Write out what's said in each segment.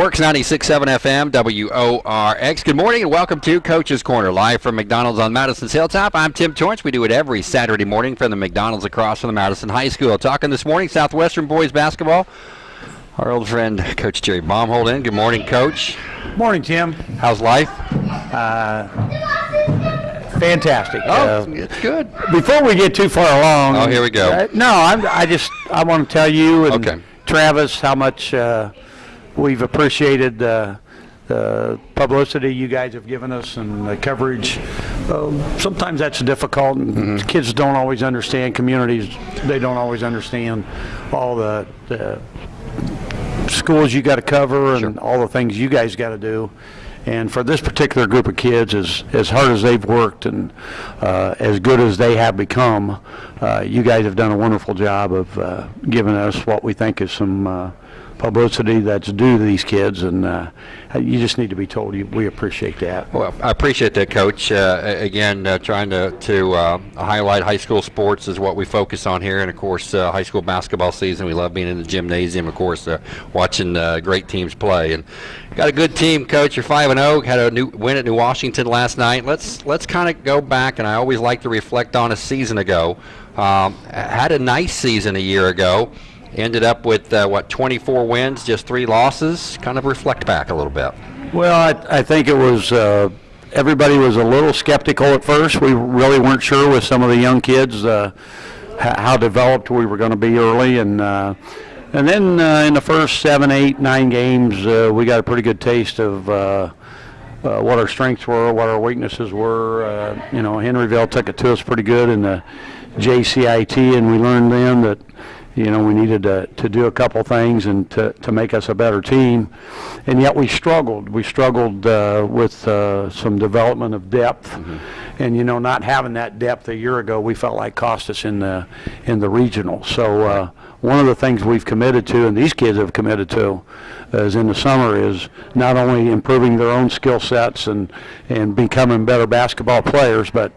Works 96.7 FM, WORX. Good morning and welcome to Coach's Corner, live from McDonald's on Madison's Hilltop. I'm Tim Torrance. We do it every Saturday morning from the McDonald's across from the Madison High School. Talking this morning, Southwestern boys basketball. Our old friend, Coach Jerry Baumhold in. Good morning, Coach. Morning, Tim. How's life? Fantastic. Oh, Uh, it's good. before we get too far along. Oh, here we go. uh, no, I'm, I just I want to tell you and Okay. Travis how much uh, we've appreciated uh, the publicity you guys have given us and the coverage. Um, sometimes that's difficult, and Mm-hmm. kids don't always understand. Communities they don't always understand all the, the schools you got to cover and all the things you guys got to do. And for this particular group of kids, as, as hard as they've worked and uh, as good as they have become, uh, you guys have done a wonderful job of uh, giving us what we think is some uh, publicity that's due to these kids. And uh, you just need to be told you, we appreciate that. Well, I appreciate that, Coach. Uh, again, uh, trying to, to uh, highlight high school sports is what we focus on here. And, of course, uh, high school basketball season. We love being in the gymnasium, of course, uh, watching great teams play. And got a good team, Coach. You're 5 and 0. Had a new win at New Washington last night. Let's let's kind of go back, and I always like to reflect on a season ago. Um, had a nice season a year ago. Ended up with, uh, what, 24 wins, just three losses. Kind of reflect back a little bit. Well, I, I think it was, uh, everybody was a little skeptical at first. We really weren't sure with some of the young kids, uh, how developed we were going to be early. And, uh, and then uh, in the first seven, eight, nine games, uh, we got a pretty good taste of uh, what our strengths were, what our weaknesses were. Uh, you know, Henryville took it to us pretty good in the JCIT, and we learned then that you know, we needed to, to do a couple things and to, to make us a better team. And yet we struggled. We struggled uh, with uh, some development of depth. And, you know, not having that depth a year ago, we felt like cost us in the, in the regional. So uh, one of the things we've committed to, and these kids have committed to, is in the summer, is not only improving their own skill sets and, and becoming better basketball players, but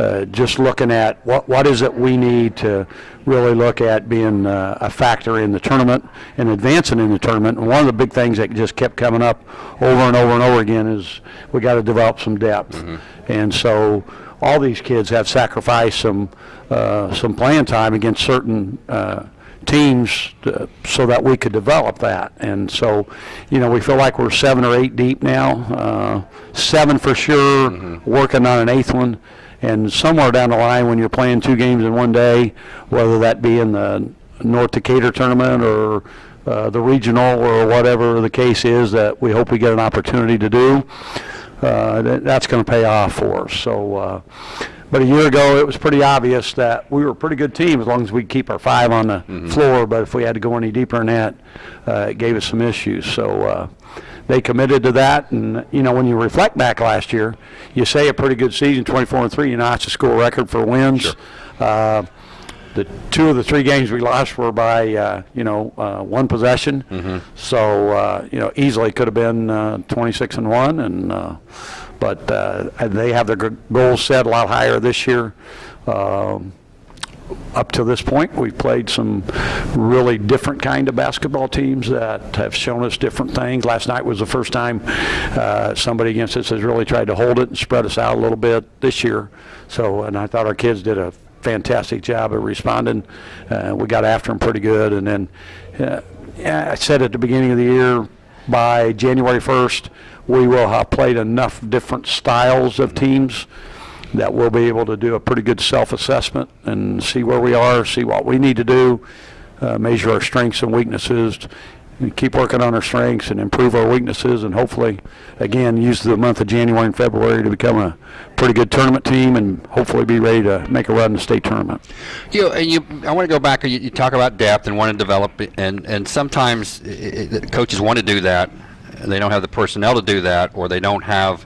uh, just looking at what what is it we need to really look at being uh, a factor in the tournament and advancing in the tournament. And one of the big things that just kept coming up over and over and over again is we got to develop some depth. And so all these kids have sacrificed some uh, some playing time against certain. Uh, teams uh, so that we could develop that. And so, you know, we feel like we're seven or eight deep now, uh, seven for sure, working on an eighth one. And somewhere down the line, when you're playing two games in one day, whether that be in the North Decatur tournament or uh, the regional or whatever the case is that we hope we get an opportunity to do, uh, that, that's going to pay off for us. So, uh, but a year ago, it was pretty obvious that we were a pretty good team as long as we keep our five on the floor. But if we had to go any deeper than that, uh, it gave us some issues. So uh, they committed to that. And you know, when you reflect back last year, you say a pretty good season, 24 and three. You know, it's a school record for wins. Uh, the two of the three games we lost were by uh, you know uh, one possession. So uh, you know easily could have been uh, 26 and one, and uh, but uh, they have their goals set a lot higher this year. Um, up to this point, we've played some really different kind of basketball teams that have shown us different things. Last night was the first time uh, somebody against us has really tried to hold it and spread us out a little bit this year. So, and I thought our kids did a fantastic job of responding. Uh, we got after them pretty good, and then uh, I said at the beginning of the year, by January 1st, we will have played enough different styles of teams that we'll be able to do a pretty good self-assessment and see where we are, see what we need to do, uh, measure our strengths and weaknesses, and keep working on our strengths and improve our weaknesses, and hopefully, again, use the month of January and February to become a pretty good tournament team and hopefully be ready to make a run in the state tournament. You know, and you, I want to go back. You, you talk about depth and want to develop, and and sometimes i i coaches want to do that, they don't have the personnel to do that, or they don't have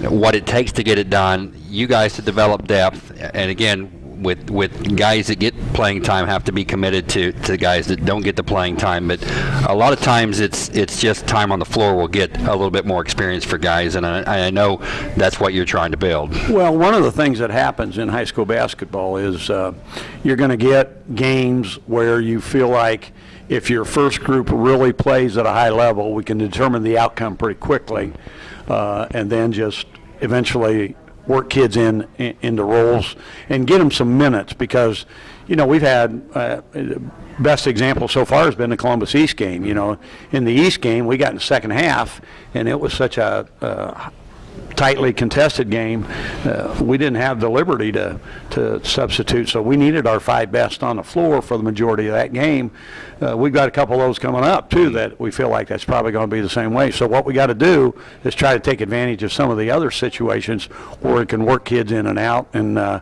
what it takes to get it done. You guys to develop depth, and again, with with guys that get playing time have to be committed to to guys that don't get the playing time. But a lot of times it's it's just time on the floor will get a little bit more experience for guys, and I, I know that's what you're trying to build. Well, one of the things that happens in high school basketball is uh, you're going to get games where you feel like if your first group really plays at a high level, we can determine the outcome pretty quickly, and then just eventually work kids in, in into roles and get them some minutes because, you know, we've had uh, best example so far has been the Columbus East game. You know, in the East game, we got in the second half, and it was such a uh, tightly contested game, uh, we didn't have the liberty to, to substitute, so we needed our five best on the floor for the majority of that game. Uh, we've got a couple of those coming up, too, that we feel like that's probably going to be the same way. So what we got to do is try to take advantage of some of the other situations where it can work kids in and out. And uh,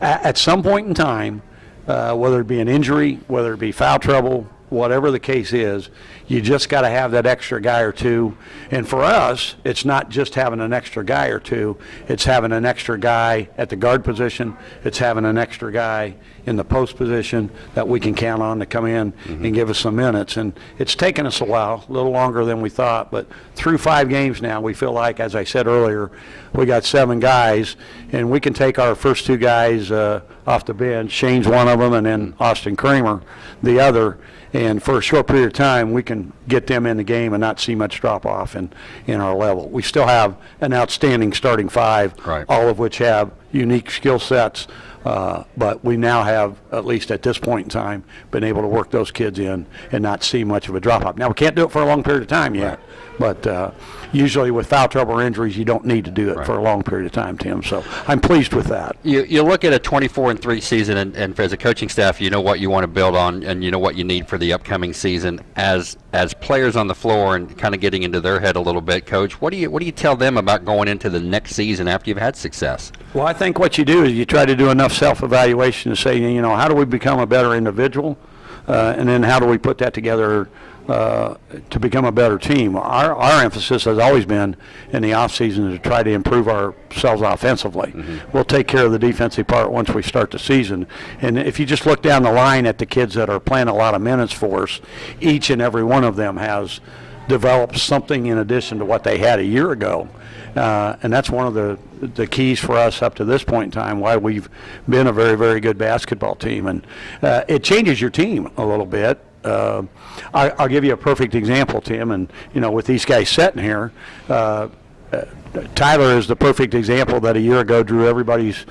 at, at some point in time, uh, whether it be an injury, whether it be foul trouble, whatever the case is, you just got to have that extra guy or two. And for us, it's not just having an extra guy or two, it's having an extra guy at the guard position, it's having an extra guy in the post position that we can count on to come in and give us some minutes. And it's taken us a while, a little longer than we thought, but through five games now, we feel like, as I said earlier, we got seven guys, and we can take our first two guys uh, off the bench. Shane's one of them, and then Austin Kramer, the other. And for a short period of time, we can get them in the game and not see much drop off in, in our level. We still have an outstanding starting five, Right. all of which have unique skill sets. Uh, but we now have, at least at this point in time, been able to work those kids in and not see much of a drop off. Now, we can't do it for a long period of time yet, but uh, usually with foul trouble or injuries, you don't need to do it for a long period of time, Tim. So I'm pleased with that. You, you look at a 24 and 3 season, and, and as a coaching staff, you know what you want to build on, and you know what you need for the upcoming season. As as players on the floor and kind of getting into their head a little bit, coach, what do you what do you tell them about going into the next season after you've had success? Well, I think what you do is you try to do enough self-evaluation to say, you know, how do we become a better individual? Uh, and then how do we put that together uh, to become a better team? Our, our emphasis has always been in the offseason to try to improve ourselves offensively. We'll take care of the defensive part once we start the season. And if you just look down the line at the kids that are playing a lot of minutes for us, each and every one of them has developed something in addition to what they had a year ago. Uh, and that's one of the, the keys for us up to this point in time, why we've been a very, very good basketball team. And uh, it changes your team a little bit. Uh, I, I'll give you a perfect example, Tim, and, you know, with these guys sitting here, uh, uh, Tyler is the perfect example that a year ago drew everybody's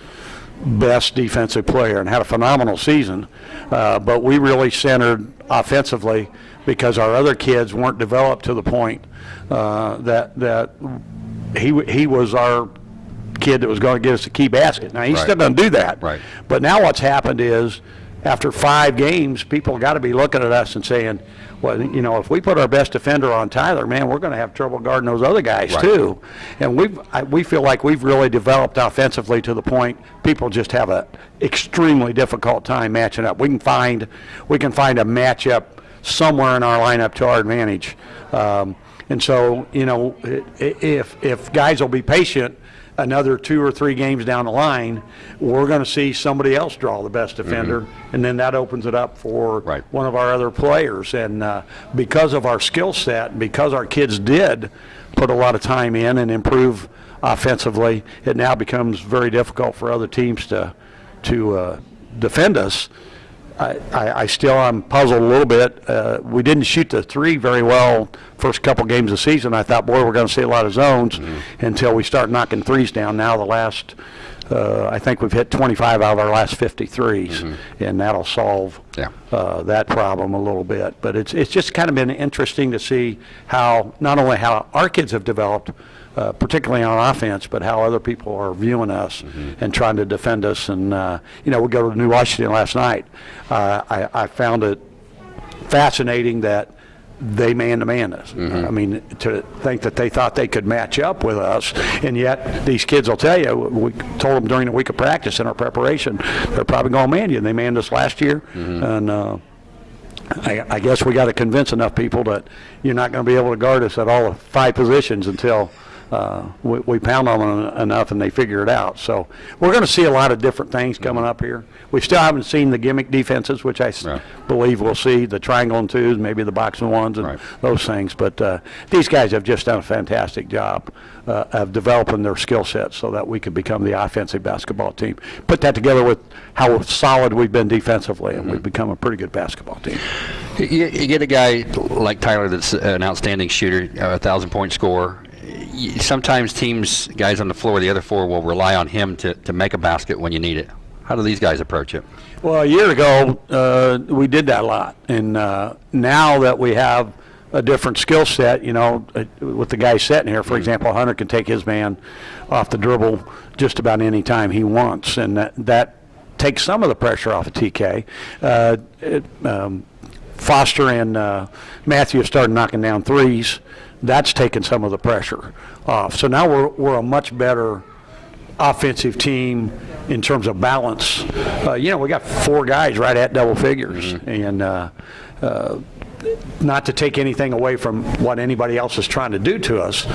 best defensive player and had a phenomenal season. Uh, but we really centered offensively because our other kids weren't developed to the point uh, that that he he was our kid that was going to get us a key basket. Now he's Right. still going to do that. Right. But now what's happened is after five games, people got to be looking at us and saying, well, you know, if we put our best defender on Tyler, man, we're going to have trouble guarding those other guys Right. too. And we've, we feel like we've really developed offensively to the point people just have an extremely difficult time matching up. We can find, we can find a matchup somewhere in our lineup to our advantage. Um, and so, you know, if, if guys will be patient, another two or three games down the line, we're going to see somebody else draw the best defender, and then that opens it up for Right. one of our other players. And uh, because of our skill set, because our kids did put a lot of time in and improve offensively, it now becomes very difficult for other teams to to uh, defend us. I, I, I still am puzzled a little bit. Uh, we didn't shoot the three very well first couple games of the season. I thought, boy, we're going to see a lot of zones until we start knocking threes down. Now the last, uh, I think we've hit 25 out of our last 50 threes, and that'll solve Yeah. uh, that problem a little bit. But it's it's just kind of been interesting to see how not only how our kids have developed, uh, particularly on offense, but how other people are viewing us and trying to defend us. And uh, you know, we go to New Washington last night. Uh, I, I found it fascinating that they man-to-man us. I mean, to think that they thought they could match up with us, and yet these kids will tell you, we told them during the week of practice in our preparation, they're probably going to man you. And They manned us last year, and uh, I, I guess we got to convince enough people that you're not going to be able to guard us at all five positions until uh, we, we pound on them enough and they figure it out. So we're going to see a lot of different things coming up here. We still haven't seen the gimmick defenses, which I Right. believe we'll see, the triangle and twos, maybe the box and ones and Right. those things. But uh, these guys have just done a fantastic job uh, of developing their skill sets so that we could become the offensive basketball team. Put that together with how solid we've been defensively, and we've become a pretty good basketball team. You, you get a guy like Tyler that's an outstanding shooter, a thousand point scorer. Sometimes teams, guys on the floor, the other four will rely on him to, to make a basket when you need it. How do these guys approach it? Well, a year ago, uh, we did that a lot, and uh, now that we have a different skill set, you know, uh, with the guy sitting here, for example, Hunter can take his man off the dribble just about any time he wants, and that that takes some of the pressure off of TK. Uh, it, um, Foster and uh, Matthew have started knocking down threes. That's taken some of the pressure off. So now we're we're a much better offensive team in terms of balance. Uh, you know, we got four guys right at double figures, and uh, uh, not to take anything away from what anybody else is trying to do to us,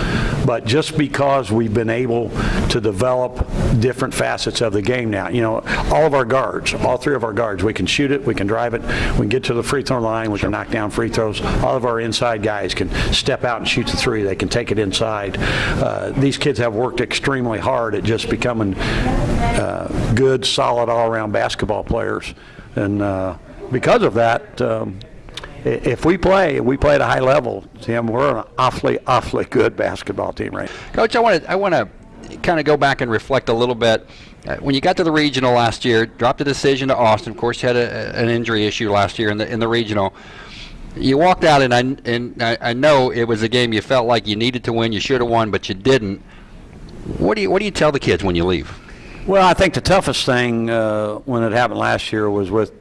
but just because we've been able to develop different facets of the game now. You know, all of our guards, all three of our guards, we can shoot it, we can drive it, we can get to the free throw line, we can knock down free throws. All of our inside guys can step out and shoot the three, they can take it inside. Uh, these kids have worked extremely hard at just becoming uh, good, solid, all-around basketball players. And uh, because of that, um, if we play, we play at a high level, Tim, we're an awfully, awfully good basketball team right now. Coach, I want to I want to kind of go back and reflect a little bit. Uh, when you got to the regional last year, dropped a decision to Austin. Of course, you had a, an injury issue last year in the in the regional. You walked out, and I and I, I know it was a game you felt like you needed to win. You should have won, but you didn't. What do you What do you tell the kids when you leave? Well, I think the toughest thing uh, when it happened last year was with,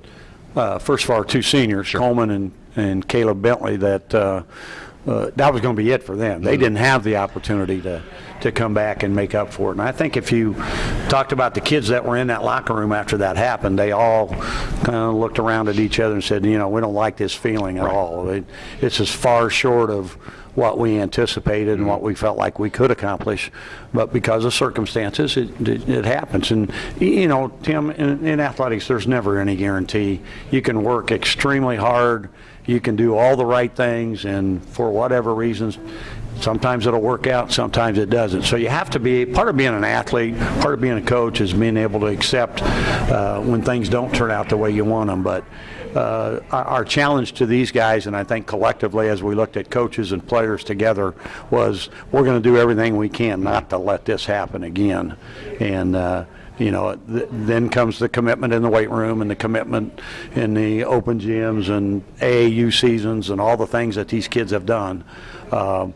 uh, first of all, our two seniors, Coleman and, and Caleb Bentley, that uh, uh, that was going to be it for them. They didn't have the opportunity to, to come back and make up for it. And I think if you talked about the kids that were in that locker room after that happened, they all kind of looked around at each other and said, you know, we don't like this feeling at all. It, it's as far short of what we anticipated and what we felt like we could accomplish. But because of circumstances, it, it, it happens. And, you know, Tim, in, in athletics, there's never any guarantee. You can work extremely hard, you can do all the right things, and for whatever reasons, sometimes it'll work out, sometimes it doesn't. So you have to be, part of being an athlete, part of being a coach is being able to accept uh, when things don't turn out the way you want them. But uh, our challenge to these guys, and I think collectively as we looked at coaches and players together, was we're going to do everything we can not to let this happen again. And, uh, you know, th- then comes the commitment in the weight room and the commitment in the open gyms and AAU seasons and all the things that these kids have done. Um,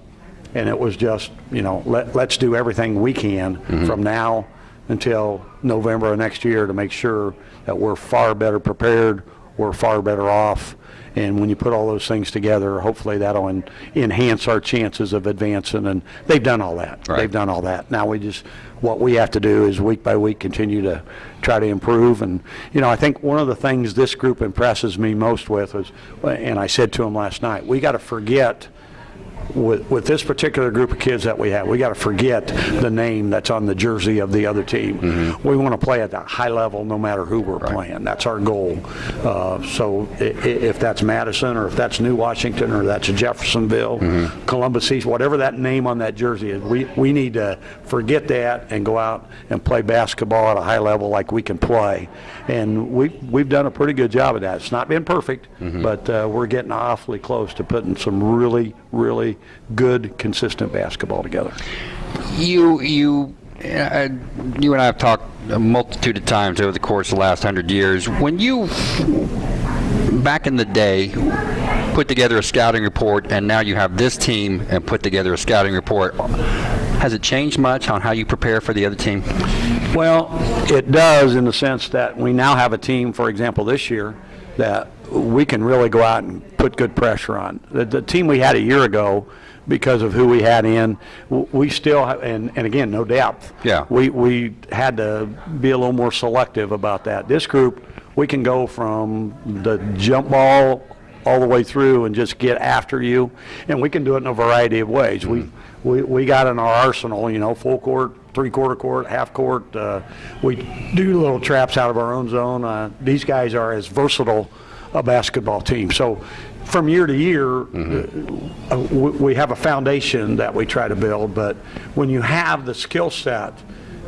and it was just, you know, let, let's do everything we can from now until November of next year to make sure that we're far better prepared, we're far better off. And when you put all those things together, hopefully that'll en- enhance our chances of advancing. And they've done all that. Right. They've done all that. Now we just, what we have to do is week by week continue to try to improve. And, you know, I think one of the things this group impresses me most with is, and I said to them last night, we got to forget with, with this particular group of kids that we have, we got to forget the name that's on the jersey of the other team. We want to play at that high level no matter who we're playing. That's our goal. Uh, so if that's Madison or if that's New Washington or that's Jeffersonville, Columbus East, whatever that name on that jersey is, we, we need to forget that and go out and play basketball at a high level like we can play. And we, we've done a pretty good job of that. It's not been perfect, but uh, we're getting awfully close to putting some really, really good, consistent basketball together. You you uh, you and I have talked a multitude of times over the course of the last hundred years. When you back in the day put together a scouting report, and now you have this team and put together a scouting report. Has it changed much on how you prepare for the other team? Well, it does in the sense that we now have a team, for example, this year, that we can really go out and put good pressure on. The, the team we had a year ago, because of who we had in, we still, have, and, and again, no depth. Yeah. We, we had to be a little more selective about that. This group, we can go from the jump ball all the way through and just get after you, and we can do it in a variety of ways. We we, we got in our arsenal, you know, full court, three-quarter court, half court. Uh, we do little traps out of our own zone. Uh, these guys are as versatile a basketball team. So from year to year, uh, we, we have a foundation that we try to build, but when you have the skill set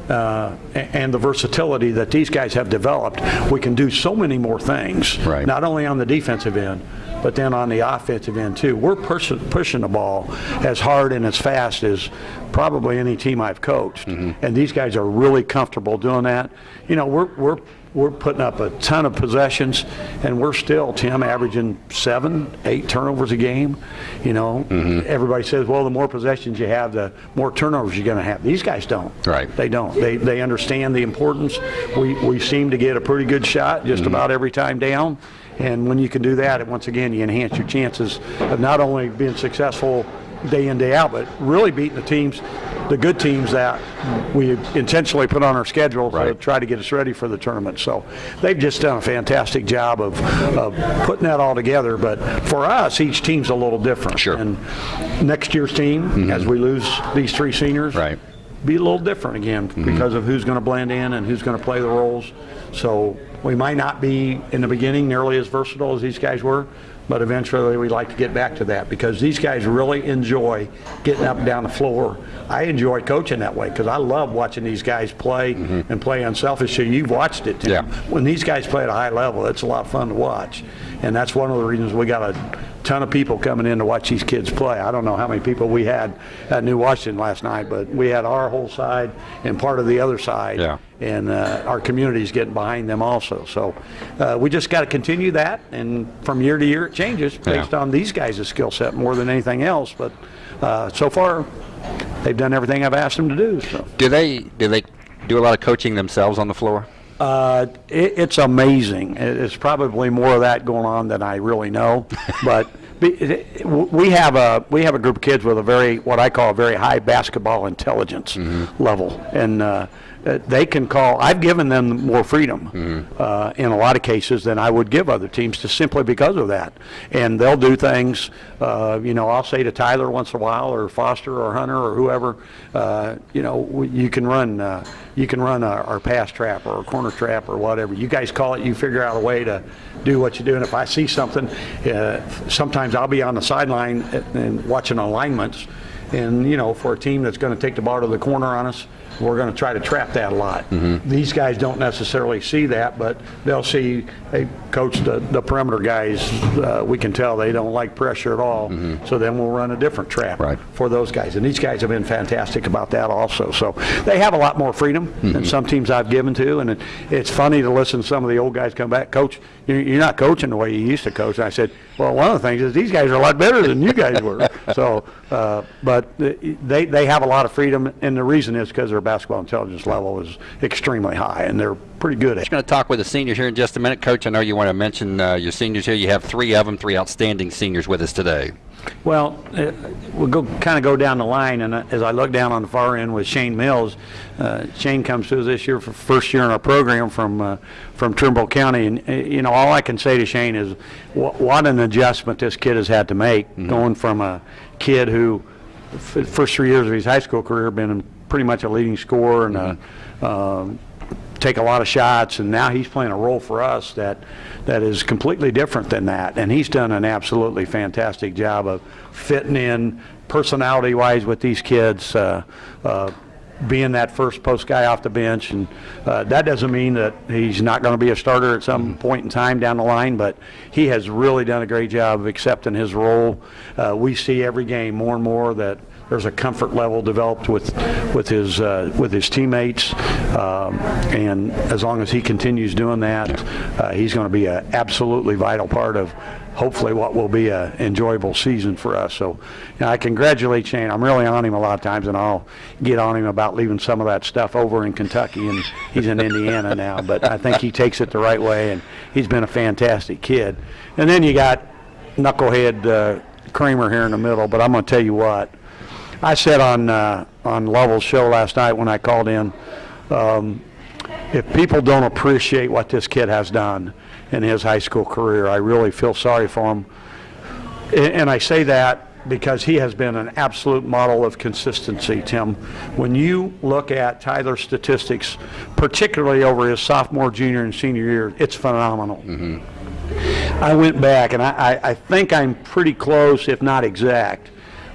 uh, and the versatility that these guys have developed, we can do so many more things. Right. Not only on the defensive end, but then on the offensive end too. We're pushing, pushing the ball as hard and as fast as probably any team I've coached. And these guys are really comfortable doing that. You know, we're, we're, we're putting up a ton of possessions and we're still, Tim, averaging seven, eight turnovers a game. You know, mm-hmm. everybody says, well, the more possessions you have, the more turnovers you're going to have. These guys don't. Right. They don't. They, they understand the importance. We, we seem to get a pretty good shot just mm-hmm. about every time down. And when you can do that, it- once again, you enhance your chances of not only being successful day in, day out, but really beating the teams, the good teams that we intentionally put on our schedule to try to get us ready for the tournament. So they've just done a fantastic job of, of putting that all together. But for us, each team's a little different. Sure. And next year's team, as we lose these three seniors, Right. be a little different again Mm-hmm. because of who's going to blend in and who's going to play the roles. So we might not be in the beginning nearly as versatile as these guys were, but eventually we'd like to get back to that because these guys really enjoy getting up and down the floor. I enjoy coaching that way because I love watching these guys play and play unselfishly. You've watched it, Tim. Mm-hmm. Yeah. When these guys play at a high level, it's a lot of fun to watch. And that's one of the reasons we got a ton of people coming in to watch these kids play. I don't know how many people we had at New Washington last night, but we had our whole side and part of the other side. Yeah. And uh, our community's getting behind them also. So uh, we just got to continue that, and from year to year, it changes based Yeah. on these guys' skill set more than anything else. But uh, so far, they've done everything I've asked them to do, so. Do they do they do a lot of coaching themselves on the floor? Uh, it, it's amazing. It- It's probably more of that going on than I really know. But be- it- we have a we have a group of kids with a very what I call a very high basketball intelligence level, and uh, uh, they can call. I've given them more freedom uh, in a lot of cases than I would give other teams, just simply because of that. And they'll do things. Uh, you know, I'll say to Tyler once in a while, or Foster, or Hunter, or whoever. Uh, you know, you can run. Uh, you can run our, our pass trap or a corner trap or whatever. You guys call it. You figure out a way to do what you do. And if I see something, uh, sometimes I'll be on the sideline and watching alignments. And, you know, for a team that's going to take the ball to the corner on us, we're going to try to trap that a lot. Mm-hmm. These guys don't necessarily see that, but they'll see, hey, coach, the, the perimeter guys, uh, we can tell they don't like pressure at all. So then we'll run a different trap Right. for those guys. And these guys have been fantastic about that also. So they have a lot more freedom than some teams I've given to. And it, it's funny to listen to some of the old guys come back, coach, you're, you're not coaching the way you used to coach. And I said, well, one of the things is these guys are a lot better than you guys were. so, uh, but they, they have a lot of freedom. And the reason is because their basketball intelligence level is extremely high and they're pretty good at it. going to talk with the seniors here in just a minute. Coach, I know you want to mention uh, your seniors here. You have three of them, three outstanding seniors with us today. Well, uh, we'll go, kind of go down the line, and uh, as I look down on the far end with Shane Mills, uh, Shane comes through this year for first year in our program from, uh, from Trimble County, and, uh, you know, all I can say to Shane is wh- what an adjustment this kid has had to make, going from a kid who, f- first three years of his high school career, been pretty much a leading scorer and a, um, take a lot of shots, and now he's playing a role for us that, that is completely different than that. And he's done an absolutely fantastic job of fitting in personality-wise with these kids, uh, uh, being that first post guy off the bench. And uh, that doesn't mean that he's not going to be a starter at some point in time down the line, but he has really done a great job of accepting his role. Uh, we see every game more and more that there's a comfort level developed with with his uh, with his teammates, um, and as long as he continues doing that, uh, he's going to be an absolutely vital part of hopefully what will be an enjoyable season for us. So, you know, I congratulate Shane. I'm really on him a lot of times, and I'll get on him about leaving some of that stuff over in Kentucky, and he's in Indiana now. But I think he takes it the right way, and he's been a fantastic kid. And then you got knucklehead uh, Kramer here in the middle. But I'm going to tell you what. I said on uh, on Lovell's show last night when I called in, um, if people don't appreciate what this kid has done in his high school career, I really feel sorry for him. And I say that because he has been an absolute model of consistency, Tim. When you look at Tyler's statistics, particularly over his sophomore, junior, and senior year, it's phenomenal. I went back, and I, I, I think I'm pretty close, if not exact,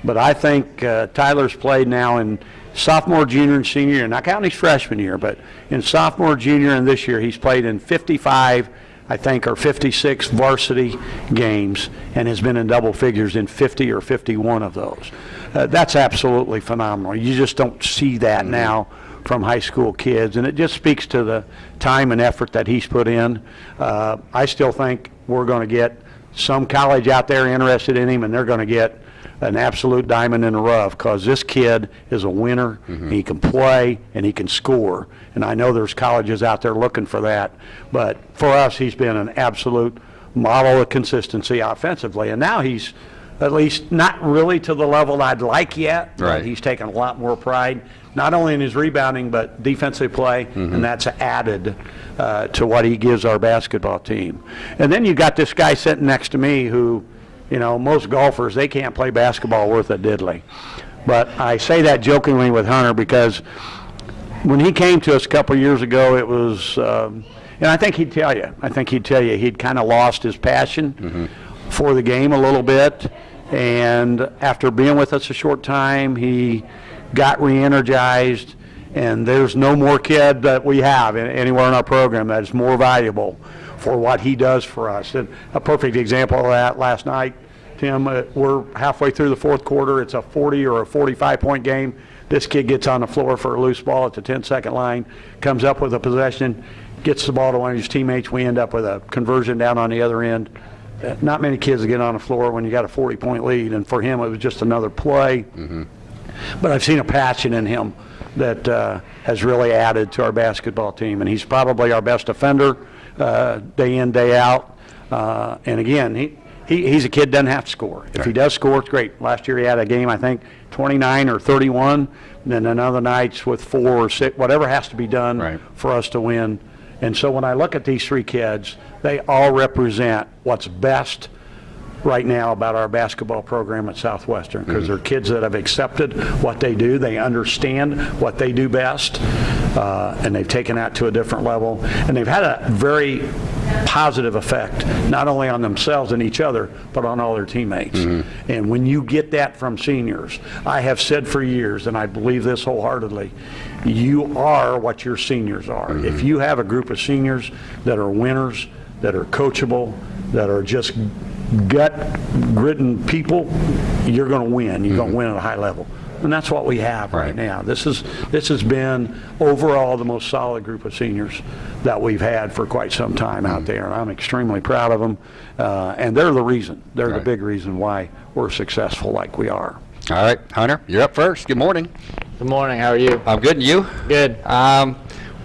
but I think uh, Tyler's played now in sophomore, junior, and senior year, not counting his freshman year, but in sophomore, junior, and this year, he's played in 55, I think, or 56 varsity games, and has been in double figures in 50 or 51 of those. Uh, that's absolutely phenomenal. You just don't see that now from high school kids, and it just speaks to the time and effort that he's put in. Uh, I still think we're going to get some college out there interested in him, and they're going to get an absolute diamond in the rough because this kid is a winner. He can play and he can score, and I know there's colleges out there looking for that. But for us, he's been an absolute model of consistency offensively, and now he's at least not really to the level I'd like yet. but Right. He's taken a lot more pride, not only in his rebounding, but defensive play, and that's added uh, to what he gives our basketball team. And then you got this guy sitting next to me who, you know, most golfers, they can't play basketball worth a diddly. But I say that jokingly with Hunter because when he came to us a couple years ago, it was, um, and I think he'd tell you, I think he'd tell you, he'd kind of lost his passion for the game a little bit. And after being with us a short time, he got re-energized. And there's no more kid that we have in- anywhere in our program that is more valuable for what he does for us. And a perfect example of that last night, Tim, uh, we're halfway through the fourth quarter. It's a 40 or a 45-point game. This kid gets on the floor for a loose ball at the 10-second line, comes up with a possession, gets the ball to one of his teammates. We end up with a conversion down on the other end. Uh, Not many kids get on the floor when you got a 40-point lead, and for him, it was just another play. But I've seen a passion in him that uh, has really added to our basketball team, and he's probably our best defender uh, day in, day out. Uh, And again, he, he, he's a kid, doesn't have to score. If he does score, it's great. Last year, he had a game, I think, 29 or 31, and then another nights with four or six, whatever has to be done Right. for us to win. And so when I look at these three kids, they all represent what's best right now about our basketball program at Southwestern because they're kids that have accepted what they do, they understand what they do best, uh, and they've taken that to a different level. And they've had a very positive effect, not only on themselves and each other, but on all their teammates. Mm-hmm. And when you get that from seniors, I have said for years, and I believe this wholeheartedly, you are what your seniors are. Mm-hmm. If you have a group of seniors that are winners, that are coachable, that are just gut-ridden people, you're going to win. You're going to mm-hmm. win at a high level. And that's what we have right Right. now. This is, this has been overall the most solid group of seniors that we've had for quite some time out there. And I'm extremely proud of them. Uh, And they're the reason, they're the big reason why we're successful like we are. All right, Hunter, you're up first. Good morning. Good morning. How are you? I'm good, and you? Good. Um,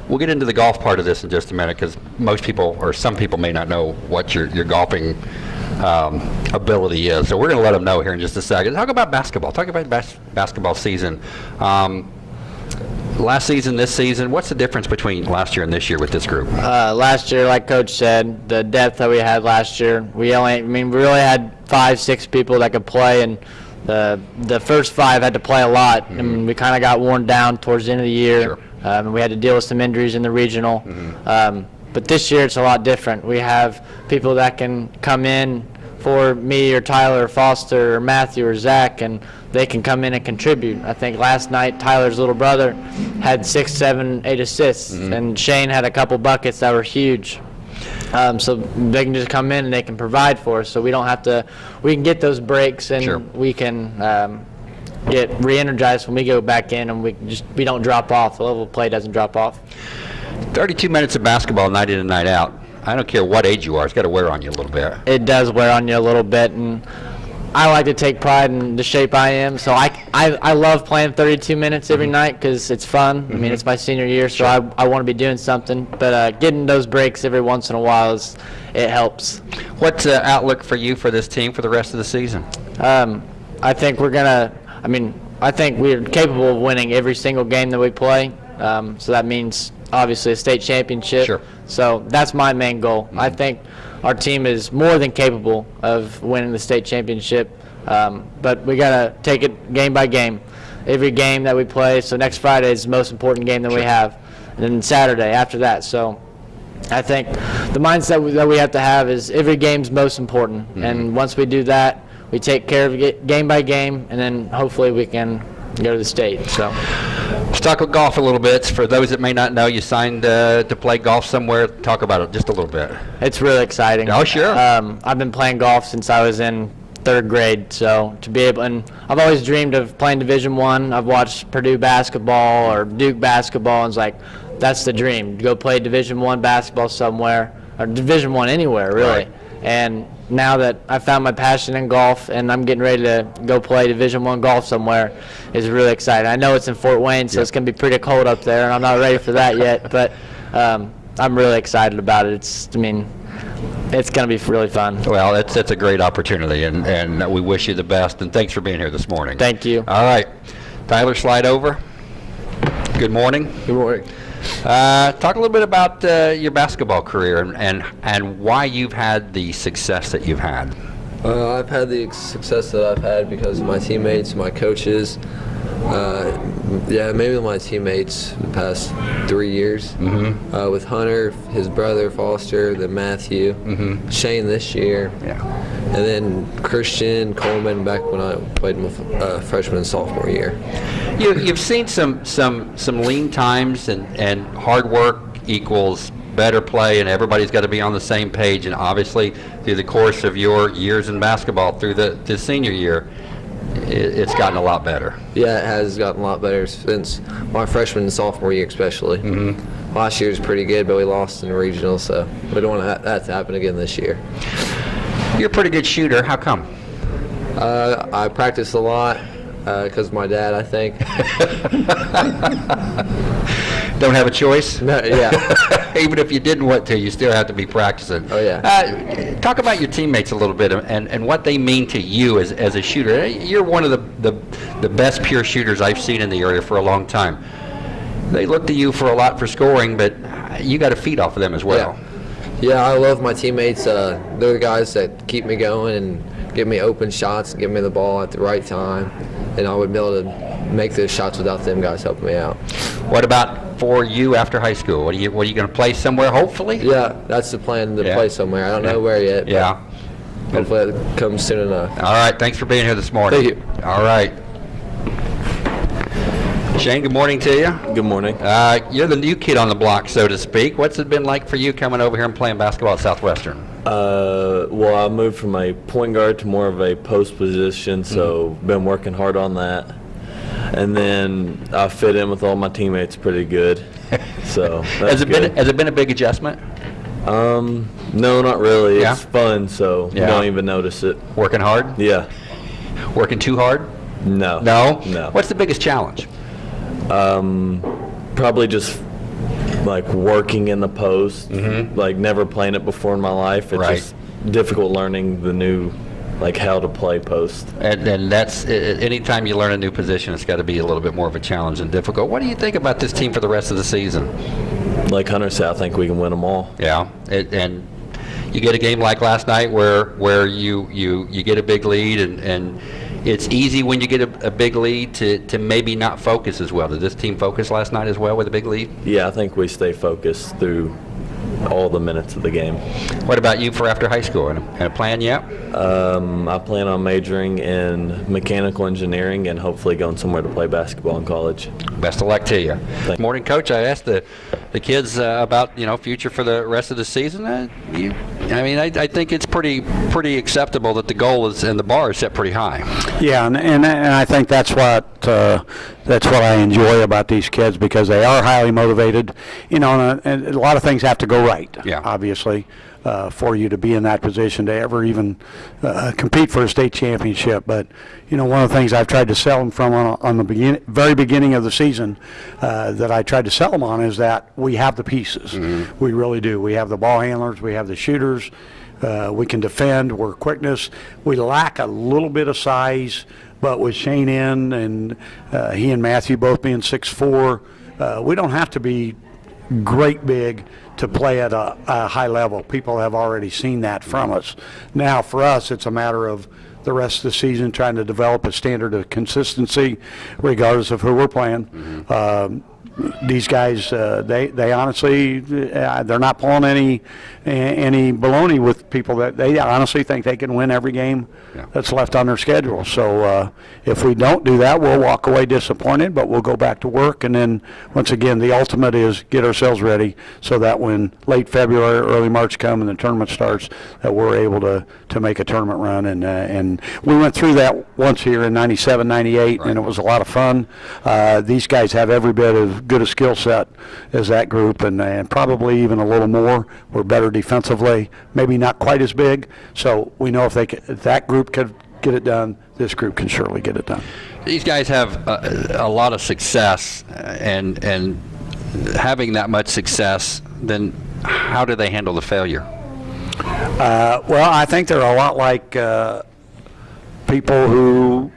we'll get into the golf part of this in just a minute because most people, or some people, may not know what your your golfing um, ability is. So we're going to let them know here in just a second. Talk about basketball. Talk about bas- basketball season. Um, last season, this season. What's the difference between last year and this year with this group? Uh, last year, like Coach said, the depth that we had last year, we only, I mean, we really had five, six people that could play, and the the first five had to play a lot, and we kind of got worn down towards the end of the year. Sure. Um, and we had to deal with some injuries in the regional. Um, but this year, it's a lot different. We have people that can come in for me or Tyler or Foster or Matthew or Zach, and they can come in and contribute. I think last night Tyler's little brother had six, seven, eight assists, and Shane had a couple buckets that were huge. Um, so they can just come in and they can provide for us. So we don't have to. We can get those breaks and Sure. we can um, get re-energized when we go back in, and we just we don't drop off. The level of play doesn't drop off. 32 minutes of basketball night in and night out. I don't care what age you are. It's got to wear on you a little bit. it does wear on you a little bit and I like to take pride in the shape I am so I, I, I love playing 32 minutes every night because it's fun I mean it's my senior year so I, I want to be doing something but uh, getting those breaks every once in a while is it helps What's the outlook for you for this team for the rest of the season? um, I think we're gonna I mean I think we're capable of winning every single game that we play um, so that means obviously a state championship Sure. So that's my main goal. I think our team is more than capable of winning the state championship. Um, but we got to take it game by game. Every game that we play, so next Friday is the most important game that we have, and then Saturday after that. So I think the mindset that we have to have is every game's most important, and once we do that, we take care of it game by game, and then hopefully we can go to the state. So Let's talk about golf a little bit. For those that may not know, you signed uh, to play golf somewhere. Talk about it just a little bit. it's really exciting. Oh, sure. Um, I've been playing golf since I was in third grade, so to be able and I've always dreamed of playing Division One. I've watched Purdue basketball or Duke basketball, and it's like that's the dream to go play Division One basketball somewhere or Division One anywhere really. Right. And now that I found my passion in golf and I'm getting ready to go play Division One golf somewhere, is really exciting. I know it's in Fort Wayne, so it's going to be pretty cold up there, and I'm not ready for that yet. But um, I'm really excited about it. It's, I mean, it's going to be really fun. Well, it's it's a great opportunity, and and we wish you the best. And thanks for being here this morning. Thank you. All right, Tyler, slide over. Good morning. Good morning. Uh, talk a little bit about uh, your basketball career and, and and why you've had the success that you've had. Uh, I've had the success that I've had because of my teammates, my coaches. Uh, yeah, maybe my teammates the past three years. Mm-hmm. Uh, with Hunter, his brother Foster, then Matthew, mm-hmm. Shane this year, Yeah. And then Christian Coleman back when I played my uh, freshman and sophomore year. You, you've seen some some some lean times and and hard work equals better play, and everybody's got to be on the same page. And obviously, through the course of your years in basketball, through the, the senior year, it, it's gotten a lot better. Yeah, it has gotten a lot better since my freshman and sophomore year, especially. Mm-hmm. Last year was pretty good, but we lost in the regional, so we don't want that- that to happen again this year. You're a pretty good shooter. How come? Uh, I practice a lot because of my dad, I think. Don't have a choice. No, yeah. Even if you didn't want to, you still have to be practicing. Oh, yeah. Uh, talk about your teammates a little bit and, and what they mean to you as, as a shooter. You're one of the, the, the best pure shooters I've seen in the area for a long time. They look to you for a lot for scoring, but you got to feed off of them as well. Yeah, I love my teammates. Uh, they're the guys that keep me going and give me open shots and give me the ball at the right time. And I would be able to make those shots without them guys helping me out. What about for you after high school? What are you, what are you going to play somewhere, hopefully? Yeah, that's the plan to Yeah. play somewhere. I don't know where yet. but Yeah. Hopefully it comes soon enough. All right. Thanks for being here this morning. Thank you. All right. Shane, good morning to you. Good morning. Uh, you're the new kid on the block, so to speak. What's it been like for you coming over here and playing basketball at Southwestern? Uh, well, I moved from a point guard to more of a post position, so been working hard on that. And then I fit in with all my teammates pretty good. So that's Has it good. been Has it been a big adjustment? Um, no, not really. Yeah? It's fun, so Yeah. you don't even notice it. Working hard? Yeah. Working too hard? No. No. No. What's the biggest challenge? Um, probably just like working in the post. Mm-hmm. Like never playing it before in my life. It's. Right. just difficult learning the new, like how to play post. And, and that's anytime you learn a new position, it's got to be a little bit more of a challenge and difficult. What do you think about this team for the rest of the season? Like Hunter said, I think we can win them all. Yeah, it, and you get a game like last night where where you you you get a big lead and and it's easy when you get a, a big lead to to maybe not focus as well. Did this team focus last night as well with a big lead? Yeah, I think we stay focused through all the minutes of the game. What about you for after high school? And a, plan yet? Um, I plan on majoring in mechanical engineering and hopefully going somewhere to play basketball in college. Best of luck to you. Thank- Morning, coach. I asked the the kids uh, about you know future for the rest of the season. Uh, you, I mean, I, I think it's pretty pretty acceptable that the goal is and the bar is set pretty high. Yeah, and, and, and I think that's what uh, that's what I enjoy about these kids because they are highly motivated. You know, and, a- and a lot of things have to go right. Yeah. Obviously, uh, for you to be in that position to ever even uh, compete for a state championship. But you know, one of the things I've tried to sell them from on, on the begin, very beginning of the season uh, that I tried to sell them on is that we have the pieces. We really do. We have the ball handlers. We have the shooters. Uh, we can defend. We're quickness. We lack a little bit of size, but with Shane in and uh, he and Matthew both being 6'4", uh, we don't have to be great big to play at a, a high level. People have already seen that from us. Now, for us, it's a matter of the rest of the season, trying to develop a standard of consistency regardless of who we're playing. Um, these guys, uh, they they honestly, uh, they're not pulling any any baloney with people that they honestly think they can win every game Yeah. that's left on their schedule. So uh, if we don't do that, we'll walk away disappointed, but we'll go back to work. And then once again, the ultimate is get ourselves ready so that when late February, early March come and the tournament starts, that we're able to to make a tournament run. And uh, and we went through that once here in '97, '98, and it was a lot of fun. Uh, these guys have every bit as good a skill set as that group, and and probably even a little more. We're better defensively, maybe not quite as big. So we know if they c- if that group could get it done, this group can surely get it done. These guys have a, a lot of success, and and having that much success, then how do they handle the failure? Uh, well, I think they're a lot like uh, people who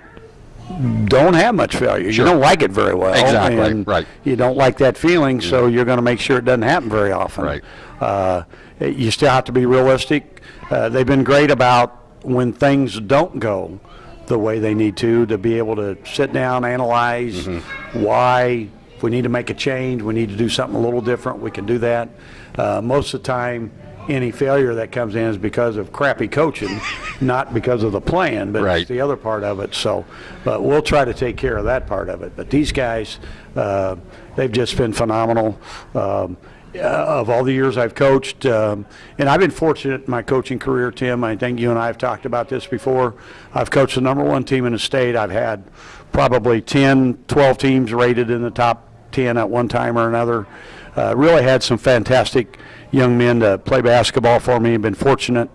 don't have much failure. Sure. You don't like it very well. Exactly, right. You don't like that feeling, so you're going to make sure it doesn't happen very often. Right. Uh, you still have to be realistic. Uh, they've been great about when things don't go the way they need to, to be able to sit down, analyze Mm-hmm. why, if we need to make a change, we need to do something a little different, we can do that. Uh, most of the time, any failure that comes in is because of crappy coaching, not because of the plan, but Right. it's the other part of it. So, but we'll try to take care of that part of it. But these guys, uh, they've just been phenomenal. Um, uh, of all the years I've coached, um, and I've been fortunate in my coaching career, Tim. I think you and I have talked about this before. I've coached the number one team in the state. I've had probably 10, 12 teams rated in the top 10 at one time or another. Uh, really had some fantastic young men to play basketball for me. Been fortunate,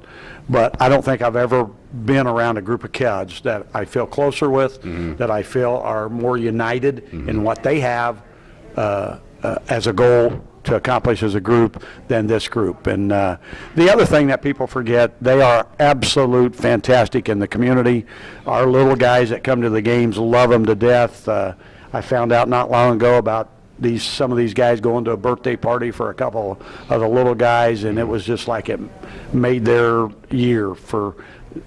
but I don't think I've ever been around a group of kids that I feel closer with, that I feel are more united in what they have uh, uh, as a goal to accomplish as a group than this group. And uh, the other thing that people forget, they are absolute fantastic in the community. Our little guys that come to the games love them to death. Uh, I found out not long ago about these some of these guys going to a birthday party for a couple of the little guys, and it was just like it made their year for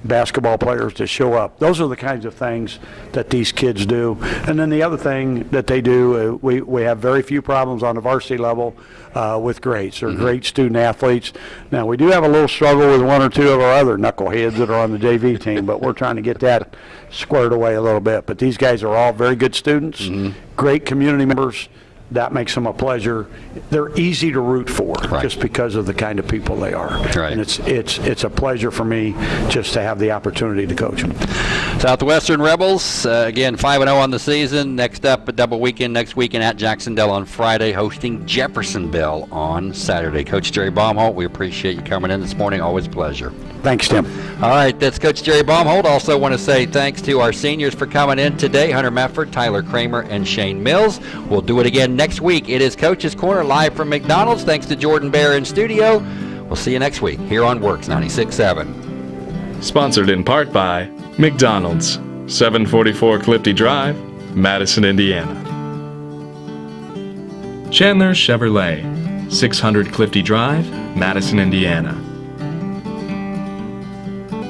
basketball players to show up. Those are the kinds of things that these kids do. And then the other thing that they do, uh, we, we have very few problems on the varsity level uh, with grades. They're great student athletes. Now, we do have a little struggle with one or two of our other knuckleheads that are on the JV team, but we're trying to get that squared away a little bit. But these guys are all very good students, great community members. That makes them a pleasure. They're easy to root for Right. just because of the kind of people they are. Right. And it's it's it's a pleasure for me just to have the opportunity to coach them. Southwestern Rebels, uh, again, 5 0 on the season. Next up, a double weekend next weekend at Jacksonville on Friday, hosting Jeffersonville on Saturday. Coach Jerry Baumholt, we appreciate you coming in this morning. Always a pleasure. Thanks, Tim. All right, that's Coach Jerry Baumholt. Also want to say thanks to our seniors for coming in today, Hunter Mefford, Tyler Kramer, and Shane Mills. We'll do it again next week. It is Coach's Corner live from McDonald's. Thanks to Jordan Bear in studio. We'll see you next week here on WORX 96.7. Sponsored in part by McDonald's, 744 Clifty Drive, Madison, Indiana. Chandler Chevrolet, 600 Clifty Drive, Madison, Indiana.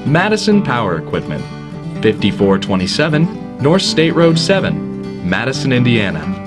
Madison Power Equipment, 5427 North State Road 7, Madison, Indiana.